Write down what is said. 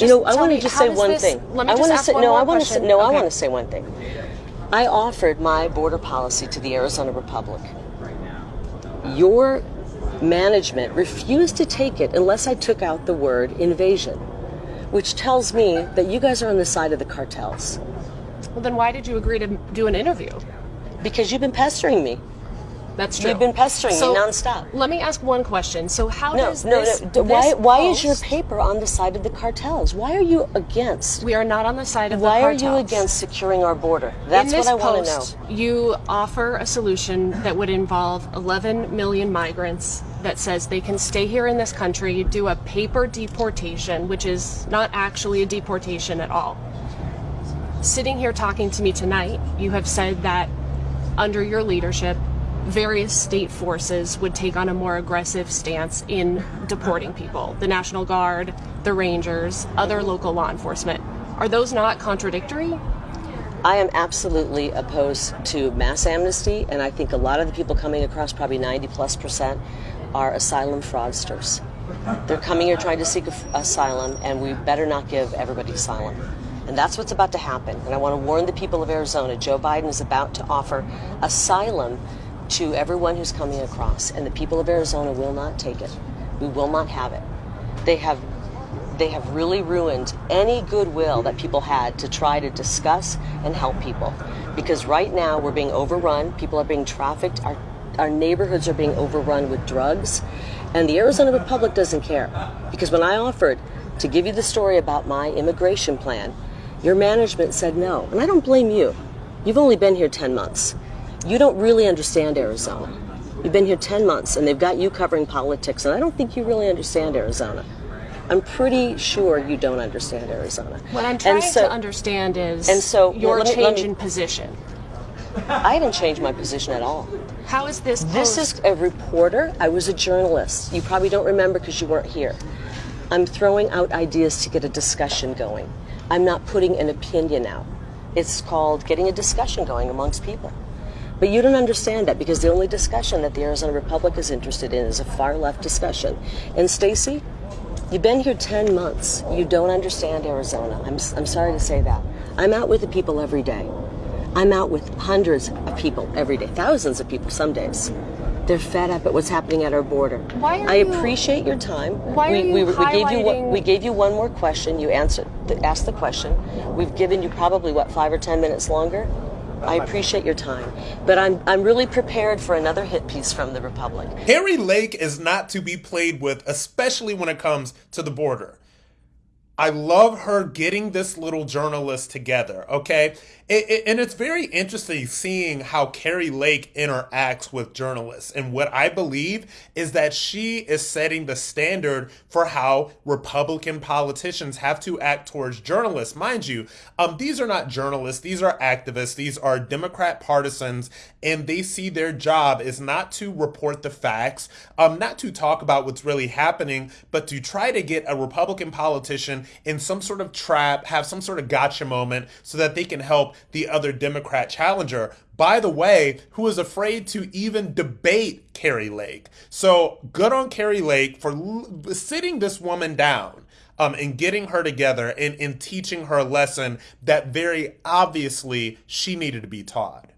you know, I want to just say one this, thing. I want to say no. I want to say no. Okay. I want to say one thing. I offered my border policy to the Arizona Republic. Your management refused to take it unless I took out the word invasion, which tells me that you guys are on the side of the cartels. Well, then why did you agree to do an interview? Because you've been pestering me. That's true. You've been pestering so, me nonstop. Let me ask one question. So how no, does no, this, no. This why why post, is your paper on the side of the cartels? Why are you against? We are not on the side of why the cartels. Why are you against securing our border? That's what I want to know. You offer a solution that would involve 11 million migrants that says they can stay here in this country, do a paper deportation, which is not actually a deportation at all. Sitting here talking to me tonight, you have said that under your leadership, various state forces would take on a more aggressive stance in deporting people the National Guard, the Rangers, other local law enforcement. Are those not contradictory? I am absolutely opposed to mass amnesty, and I think a lot of the people coming across, probably 90 plus percent, are asylum fraudsters. They're coming here trying to seek asylum, and we better not give everybody asylum. And that's what's about to happen. And I want to warn the people of Arizona Joe Biden is about to offer asylum to everyone who's coming across, and the people of Arizona will not take it. We will not have it. They have they have really ruined any goodwill that people had to try to discuss and help people. Because right now we're being overrun, people are being trafficked, our our neighborhoods are being overrun with drugs, and the Arizona Republic doesn't care. Because when I offered to give you the story about my immigration plan, your management said no. And I don't blame you. You've only been here 10 months you don't really understand Arizona. You've been here 10 months and they've got you covering politics, and I don't think you really understand Arizona. I'm pretty sure you don't understand Arizona. What I'm trying so, to understand is and so, your well, me, change me, in position. I haven't changed my position at all. How is this? Post? This is a reporter. I was a journalist. You probably don't remember because you weren't here. I'm throwing out ideas to get a discussion going. I'm not putting an opinion out. It's called getting a discussion going amongst people. But you don't understand that because the only discussion that the Arizona Republic is interested in is a far left discussion. And Stacy, you've been here 10 months. You don't understand Arizona. I'm, I'm sorry to say that. I'm out with the people every day. I'm out with hundreds of people every day, thousands of people some days. They're fed up at what's happening at our border. Why are I you, appreciate your time. Why we, are you we, we, gave you one, we gave you one more question. You answered, asked the question. We've given you probably what five or ten minutes longer. I appreciate your time, but I'm I'm really prepared for another hit piece from the Republic. Kari Lake is not to be played with, especially when it comes to the border. I love her getting this little journalist together, okay? It, it, and it's very interesting seeing how Kari Lake interacts with journalists. And what I believe is that she is setting the standard for how Republican politicians have to act towards journalists. Mind you, um, these are not journalists, these are activists, these are Democrat partisans, and they see their job is not to report the facts, um, not to talk about what's really happening, but to try to get a Republican politician in some sort of trap, have some sort of gotcha moment so that they can help the other Democrat challenger, by the way, who is afraid to even debate Kari Lake. So good on Kari Lake for l- sitting this woman down. Um, and getting her together and, and teaching her a lesson that very obviously she needed to be taught.